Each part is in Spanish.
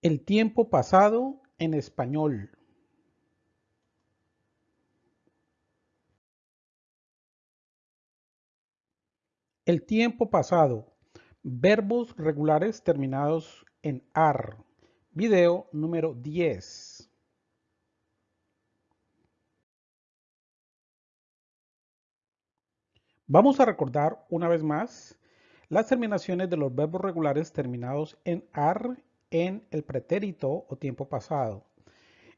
El tiempo pasado en español. El tiempo pasado. Verbos regulares terminados en AR. Video número 10. Vamos a recordar una vez más las terminaciones de los verbos regulares terminados en AR en el pretérito o tiempo pasado.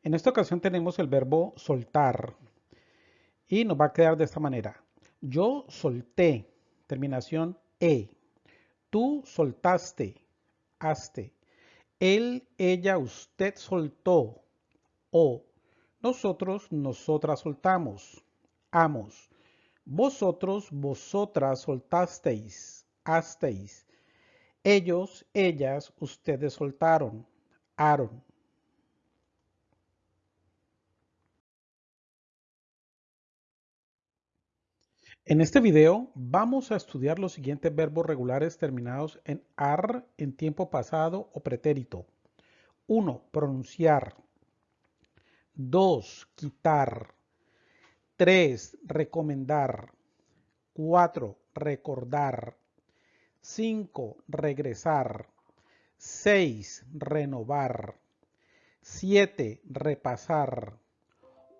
En esta ocasión tenemos el verbo soltar y nos va a quedar de esta manera. Yo solté, terminación E. Tú soltaste, haste. Él, ella, usted soltó, o. Nosotros, nosotras soltamos, amos. Vosotros, vosotras soltasteis, hasteis. Ellos, ellas, ustedes soltaron, Aaron. En este video vamos a estudiar los siguientes verbos regulares terminados en AR en tiempo pasado o pretérito. 1. Pronunciar. 2. Quitar. 3. Recomendar. 4. Recordar. 5. Regresar. 6. Renovar. 7. Repasar.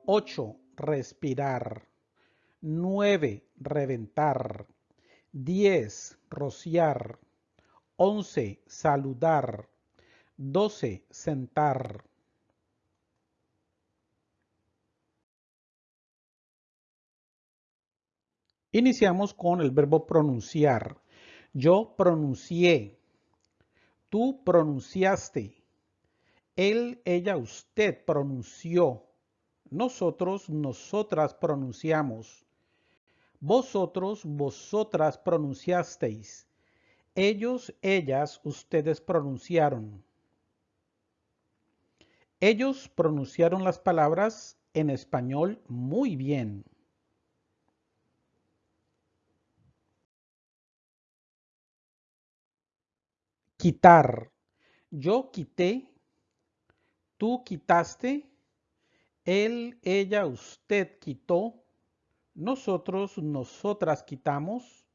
8. Respirar. 9. Reventar. 10. Rociar. 11. Saludar. 12. Sentar. Iniciamos con el verbo pronunciar. Yo pronuncié. Tú pronunciaste. Él, ella, usted pronunció. Nosotros, nosotras pronunciamos. Vosotros, vosotras pronunciasteis. Ellos, ellas, ustedes pronunciaron. Ellos pronunciaron las palabras en español muy bien. Quitar. Yo quité, tú quitaste, él, ella, usted quitó, nosotros, nosotras quitamos,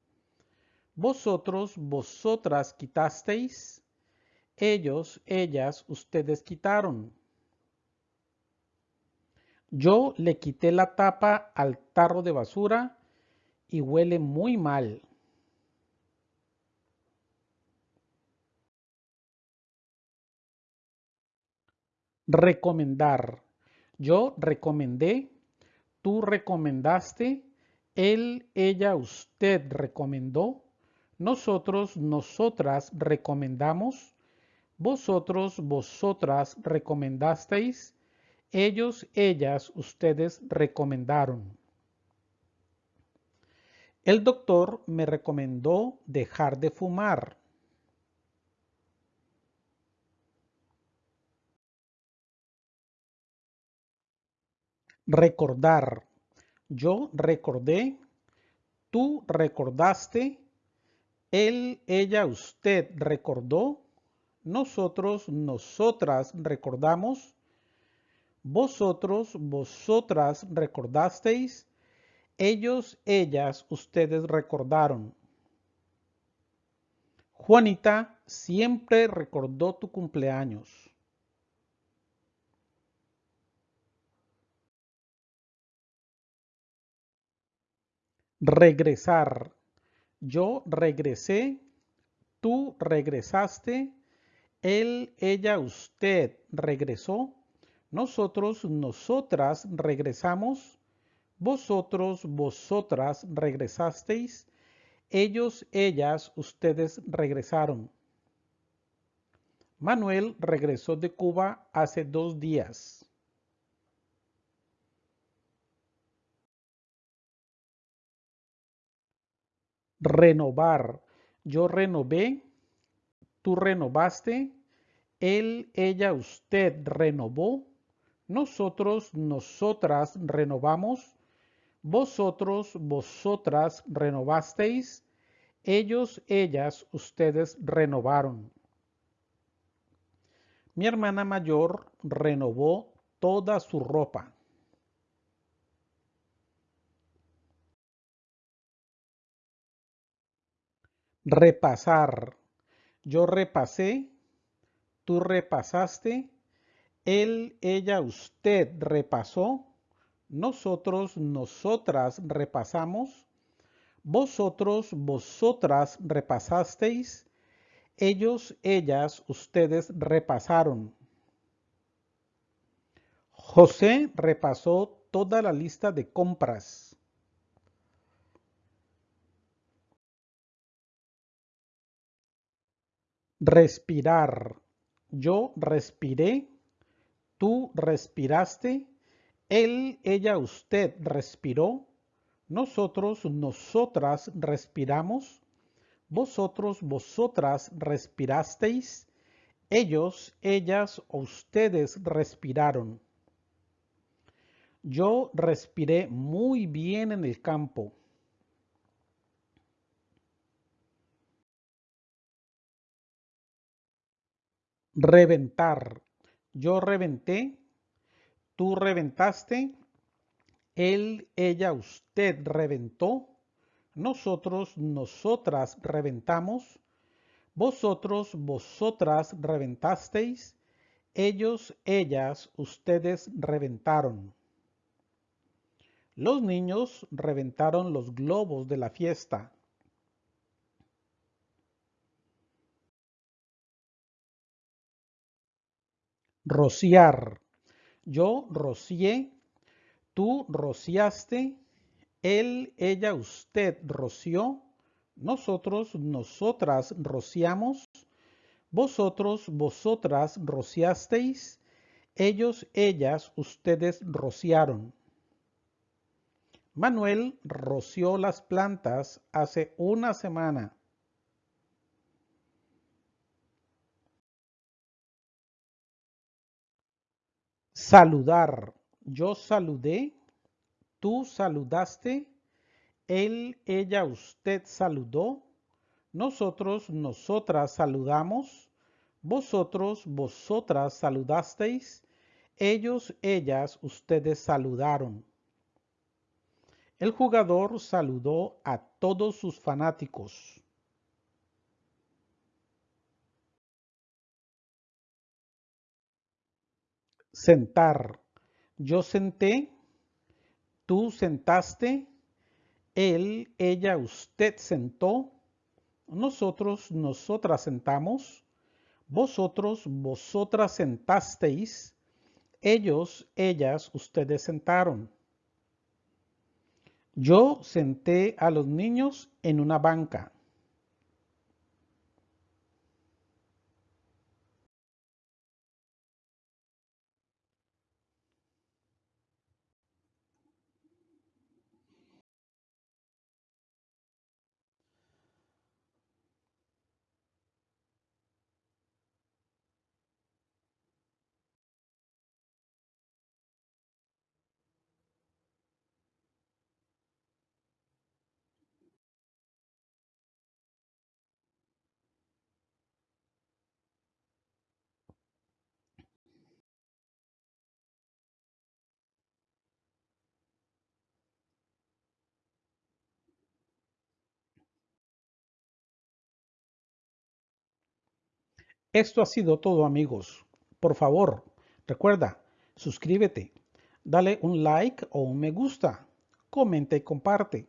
vosotros, vosotras quitasteis, ellos, ellas, ustedes quitaron. Yo le quité la tapa al tarro de basura y huele muy mal. Recomendar. Yo recomendé, tú recomendaste, él, ella, usted recomendó, nosotros, nosotras recomendamos, vosotros, vosotras recomendasteis, ellos, ellas, ustedes recomendaron. El doctor me recomendó dejar de fumar. Recordar. Yo recordé, tú recordaste, él, ella, usted recordó, nosotros, nosotras recordamos, vosotros, vosotras recordasteis, ellos, ellas, ustedes recordaron. Juanita siempre recordó tu cumpleaños. Regresar. Yo regresé, tú regresaste, él, ella, usted regresó, nosotros, nosotras regresamos, vosotros, vosotras regresasteis, ellos, ellas, ustedes regresaron. Manuel regresó de Cuba hace dos días. Renovar. Yo renové, tú renovaste, él, ella, usted renovó, nosotros, nosotras renovamos, vosotros, vosotras renovasteis, ellos, ellas, ustedes renovaron. Mi hermana mayor renovó toda su ropa. Repasar. Yo repasé, tú repasaste, él, ella, usted repasó, nosotros, nosotras repasamos, vosotros, vosotras repasasteis, ellos, ellas, ustedes repasaron. José repasó toda la lista de compras. Respirar. Yo respiré, tú respiraste, él, ella, usted respiró, nosotros, nosotras respiramos, vosotros, vosotras respirasteis, ellos, ellas o ustedes respiraron. Yo respiré muy bien en el campo. Reventar. Yo reventé, tú reventaste, él, ella, usted reventó, nosotros, nosotras reventamos, vosotros, vosotras reventasteis, ellos, ellas, ustedes reventaron. Los niños reventaron los globos de la fiesta. Rociar. Yo rocié, tú rociaste, él, ella, usted roció, nosotros, nosotras rociamos, vosotros, vosotras rociasteis, ellos, ellas, ustedes rociaron. Manuel roció las plantas hace una semana. Saludar. Yo saludé, tú saludaste, él, ella, usted saludó, nosotros, nosotras saludamos, vosotros, vosotras saludasteis, ellos, ellas, ustedes saludaron. El jugador saludó a todos sus fanáticos. Sentar. Yo senté, tú sentaste, él, ella, usted sentó, nosotros, nosotras sentamos, vosotros, vosotras sentasteis, ellos, ellas, ustedes sentaron. Yo senté a los niños en una banca. Esto ha sido todo amigos. Por favor, recuerda, suscríbete, dale un like o un me gusta, comenta y comparte.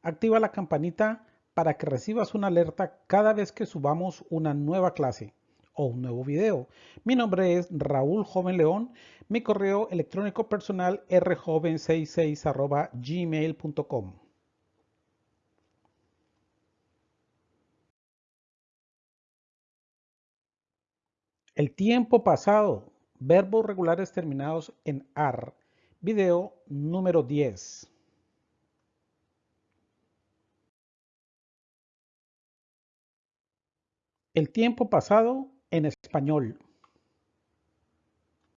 Activa la campanita para que recibas una alerta cada vez que subamos una nueva clase o un nuevo video. Mi nombre es Raúl Joven León. Mi correo electrónico personal rjoven66 gmail.com. El tiempo pasado. Verbos regulares terminados en AR. Video número 10. El tiempo pasado en español.